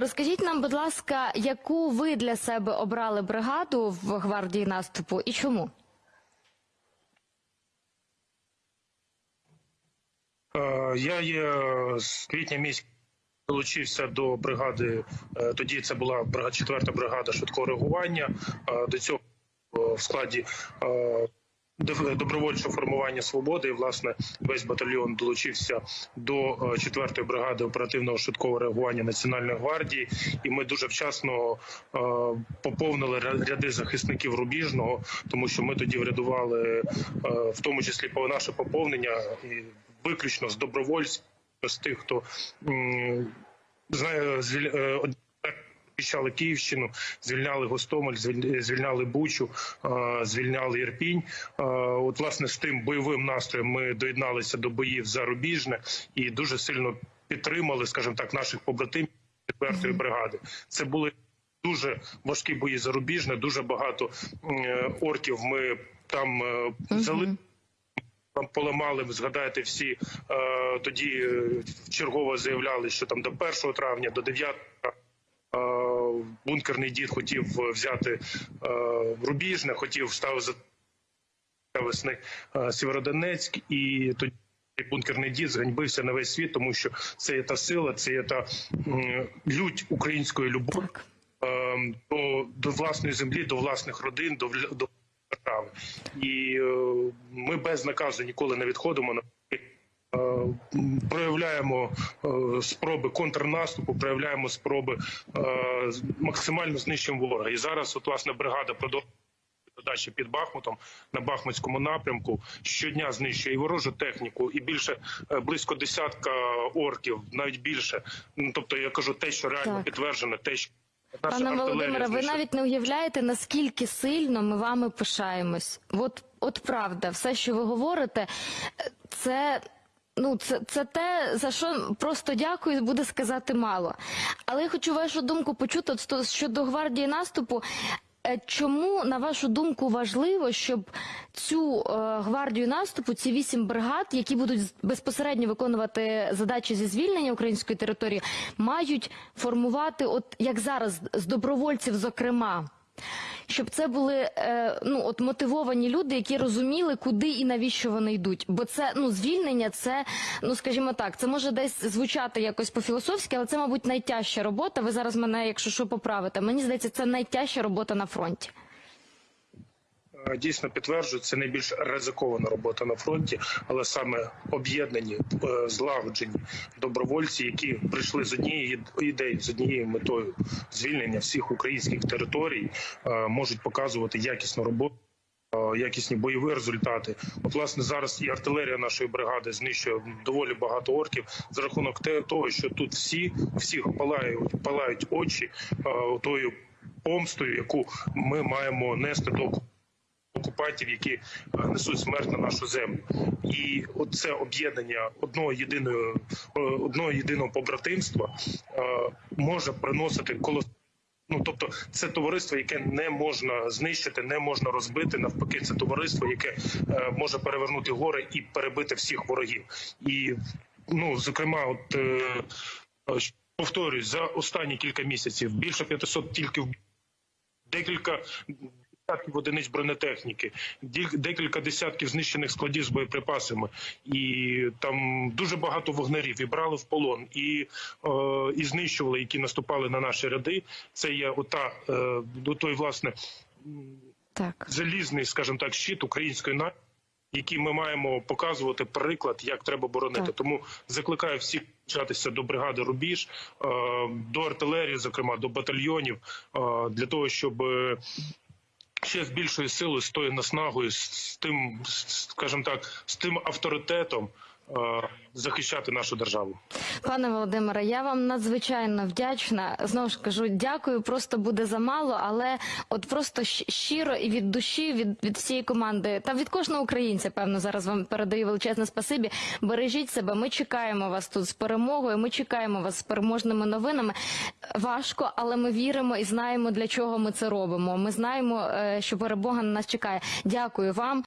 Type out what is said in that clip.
Розкажіть нам, будь ласка, яку ви для себе обрали бригаду в гвардії наступу і чому? Е, Я є з квітня місяця долучився до бригади. е, Тоді це була бригада, четверта бригада швидкого реагування. Е, До цього в складі е, добровольчого формування свободи. І власне весь батальйон долучився до е, четвертої бригади оперативного швидкого реагування Національної гвардії. І ми дуже вчасно е, поповнили ряди захисників рубіжного, тому що ми тоді врядували, е, в тому числі наше поповнення і виключно з добровольців, з тих, хто знає е, Захищали Київщину, звільняли Гостомель, звіль- звільняли Бучу, е, звільняли Ірпінь. Е, От власне з тим бойовим настроєм ми доєдналися до боїв за Рубіжне і дуже сильно підтримали, скажімо так, наших побратимів четвертої бригади. Це були дуже важкі бої за Рубіжне. Дуже багато е, орків ми там взяли. Там поламали, ви згадаєте, всі тоді чергово заявляли, що там до 1 травня, до 9 е, бункерний дід хотів взяти е, Рубіжне, хотів став за весни е, Сєвєродонецьк, і тоді бункерний дід зганьбився на весь світ, тому що це є та сила, це є та лють української любові е, до, до власної землі, до власних родин, до, до держави. І е, ми без наказу ніколи не відходимо на е, проявляємо е, спроби контрнаступу, проявляємо спроби е, максимально знищимо ворога. І зараз, от власне, бригада продовжує задачі під Бахмутом на Бахмутському напрямку щодня знищує і ворожу техніку, і більше е, близько десятка орків, навіть більше. Ну тобто, я кажу, те, що реально Так. підтверджено, те, що наша Пане Володимире, ви навіть не уявляєте, наскільки сильно ми вами пишаємось. От, от правда, все, що ви говорите, це. Ну, це, це те, за що просто дякую, буде сказати мало. Але я хочу вашу думку почути щодо гвардії наступу. Е, Чому, на вашу думку, важливо, щоб цю е, гвардію наступу, ці вісім бригад, які будуть безпосередньо виконувати задачі зі звільнення української території, мають формувати, от як зараз, з добровольців, зокрема, щоб це були е, ну от мотивовані люди, які розуміли, куди і навіщо вони йдуть. Бо це ну звільнення, це ну скажімо так, це може десь звучати якось по-філософськи, але це, мабуть, найтяжча робота. Ви зараз мене, якщо що, поправите. Мені здається, це найтяжча робота на фронті. Дійсно підтверджую, це найбільш ризикована робота на фронті, але саме об'єднані, е, злагоджені добровольці, які прийшли з однієї ідеї, з однією метою звільнення всіх українських територій, е, можуть показувати якісну роботу. е, Якісні бойові результати. От, власне, зараз і артилерія нашої бригади знищує доволі багато орків за рахунок того, що тут всі всіх палають, палають очі тою помстою, яку ми маємо нести до окупантів, які е, несуть смерть на нашу землю, і оце об'єднання одного єдиного одного єдиного побратимства е, може приносити колос. Ну, тобто, це товариство, яке не можна знищити, не можна розбити. Навпаки, це товариство, яке е, може перевернути гори і перебити всіх ворогів. І ну, зокрема, от е, е, повторюсь, за останні кілька місяців більше 500 тільки декілька десятків одиниць бронетехніки, декілька десятків знищених складів з боєприпасами, і там дуже багато вогнерів і брали в полон, і, е, і знищували, які наступали на наші ряди. Це є ота е, до той, власне, Так. залізний, скажімо так, щит української нації, який ми маємо показувати приклад, як треба боронити. Так. Тому закликаю всіх долучатися до бригади Рубіж, е, до артилерії, зокрема до батальйонів, е, для того, щоб. Ще з більшою силою, з тою наснагою, з тим, скажімо так, з тим авторитетом захищати нашу державу. Пане Володимире, я вам надзвичайно вдячна. Знову ж кажу, дякую. Просто буде замало, але от просто щиро і від душі, від, від всієї команди та від кожного українця, певно, зараз вам передаю величезне спасибі. Бережіть себе. Ми чекаємо вас тут з перемогою. Ми чекаємо вас з переможними новинами. Важко, але ми віримо і знаємо, для чого ми це робимо. Ми знаємо, е, що перемога на нас чекає. Дякую вам.